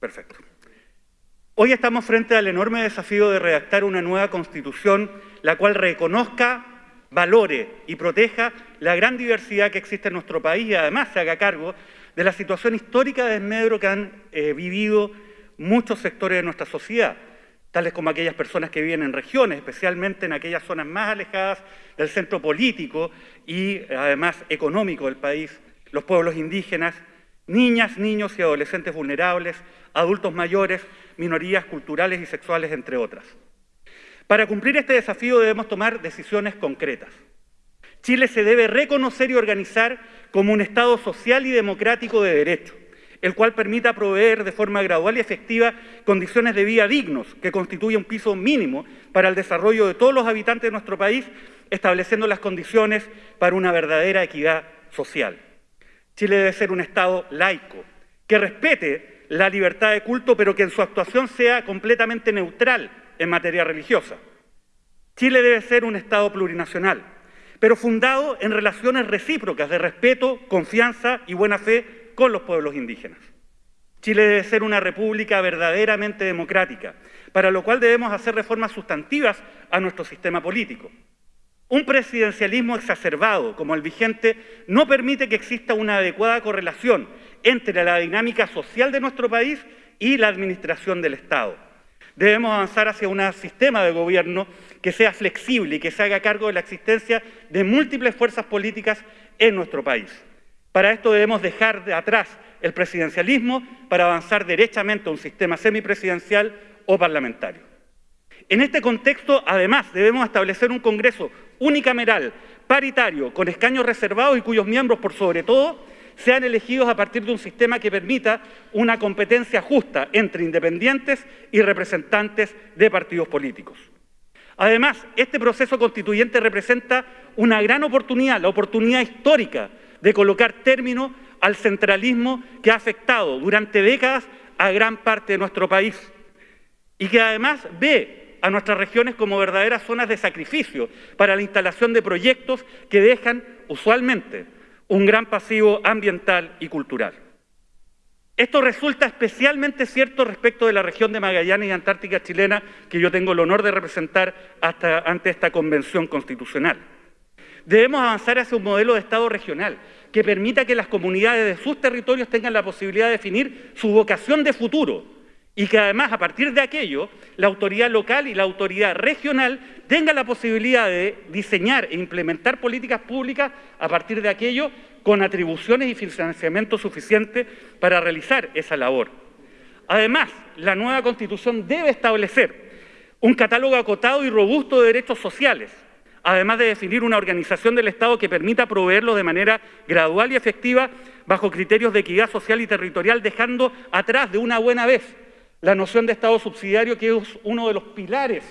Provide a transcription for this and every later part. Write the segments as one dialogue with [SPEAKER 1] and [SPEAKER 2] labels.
[SPEAKER 1] Perfecto. Hoy estamos frente al enorme desafío de redactar una nueva constitución, la cual reconozca, valore y proteja la gran diversidad que existe en nuestro país y además se haga cargo de la situación histórica de desmedro que han eh, vivido muchos sectores de nuestra sociedad, tales como aquellas personas que viven en regiones, especialmente en aquellas zonas más alejadas del centro político y además económico del país, los pueblos indígenas, niñas, niños y adolescentes vulnerables, adultos mayores, minorías culturales y sexuales, entre otras. Para cumplir este desafío debemos tomar decisiones concretas. Chile se debe reconocer y organizar como un Estado social y democrático de derecho, el cual permita proveer de forma gradual y efectiva condiciones de vida dignos, que constituya un piso mínimo para el desarrollo de todos los habitantes de nuestro país, estableciendo las condiciones para una verdadera equidad social. Chile debe ser un Estado laico, que respete la libertad de culto, pero que en su actuación sea completamente neutral en materia religiosa. Chile debe ser un Estado plurinacional, pero fundado en relaciones recíprocas de respeto, confianza y buena fe con los pueblos indígenas. Chile debe ser una república verdaderamente democrática, para lo cual debemos hacer reformas sustantivas a nuestro sistema político. Un presidencialismo exacerbado como el vigente no permite que exista una adecuada correlación entre la dinámica social de nuestro país y la administración del Estado. Debemos avanzar hacia un sistema de gobierno que sea flexible y que se haga cargo de la existencia de múltiples fuerzas políticas en nuestro país. Para esto debemos dejar de atrás el presidencialismo para avanzar derechamente a un sistema semipresidencial o parlamentario. En este contexto, además, debemos establecer un Congreso unicameral, paritario, con escaños reservados y cuyos miembros, por sobre todo, sean elegidos a partir de un sistema que permita una competencia justa entre independientes y representantes de partidos políticos. Además, este proceso constituyente representa una gran oportunidad, la oportunidad histórica de colocar término al centralismo que ha afectado durante décadas a gran parte de nuestro país y que además ve a nuestras regiones como verdaderas zonas de sacrificio para la instalación de proyectos que dejan usualmente un gran pasivo ambiental y cultural. Esto resulta especialmente cierto respecto de la región de Magallanes y Antártica chilena que yo tengo el honor de representar hasta, ante esta convención constitucional. Debemos avanzar hacia un modelo de Estado regional que permita que las comunidades de sus territorios tengan la posibilidad de definir su vocación de futuro y que además a partir de aquello la autoridad local y la autoridad regional tengan la posibilidad de diseñar e implementar políticas públicas a partir de aquello con atribuciones y financiamiento suficiente para realizar esa labor. Además, la nueva Constitución debe establecer un catálogo acotado y robusto de derechos sociales, además de definir una organización del Estado que permita proveerlos de manera gradual y efectiva bajo criterios de equidad social y territorial, dejando atrás de una buena vez la noción de Estado subsidiario, que es uno de los pilares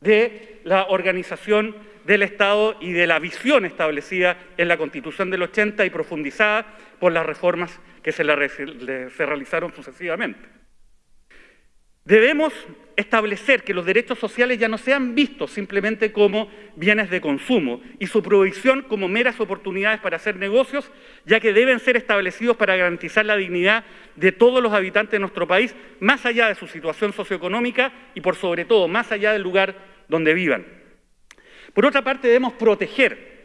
[SPEAKER 1] de la organización del Estado y de la visión establecida en la Constitución del 80 y profundizada por las reformas que se, se realizaron sucesivamente. Debemos establecer que los derechos sociales ya no sean vistos simplemente como bienes de consumo y su provisión como meras oportunidades para hacer negocios, ya que deben ser establecidos para garantizar la dignidad de todos los habitantes de nuestro país, más allá de su situación socioeconómica y por sobre todo más allá del lugar donde vivan. Por otra parte, debemos proteger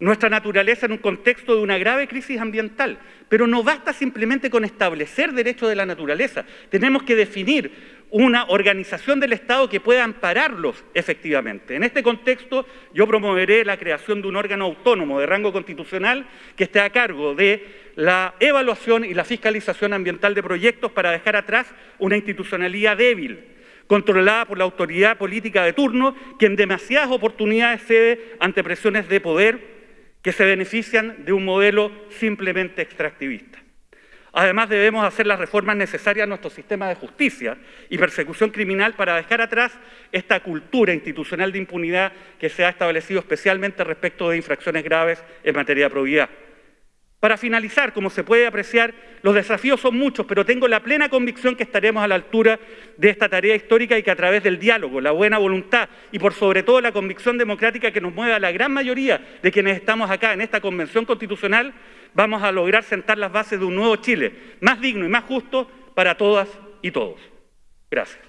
[SPEAKER 1] nuestra naturaleza en un contexto de una grave crisis ambiental. Pero no basta simplemente con establecer derechos de la naturaleza. Tenemos que definir una organización del Estado que pueda ampararlos efectivamente. En este contexto, yo promoveré la creación de un órgano autónomo de rango constitucional que esté a cargo de la evaluación y la fiscalización ambiental de proyectos para dejar atrás una institucionalidad débil, controlada por la autoridad política de turno, que en demasiadas oportunidades cede ante presiones de poder que se benefician de un modelo simplemente extractivista. Además, debemos hacer las reformas necesarias a nuestro sistema de justicia y persecución criminal para dejar atrás esta cultura institucional de impunidad que se ha establecido especialmente respecto de infracciones graves en materia de probidad. Para finalizar, como se puede apreciar, los desafíos son muchos, pero tengo la plena convicción que estaremos a la altura de esta tarea histórica y que a través del diálogo, la buena voluntad y por sobre todo la convicción democrática que nos mueve a la gran mayoría de quienes estamos acá en esta convención constitucional, vamos a lograr sentar las bases de un nuevo Chile, más digno y más justo para todas y todos. Gracias.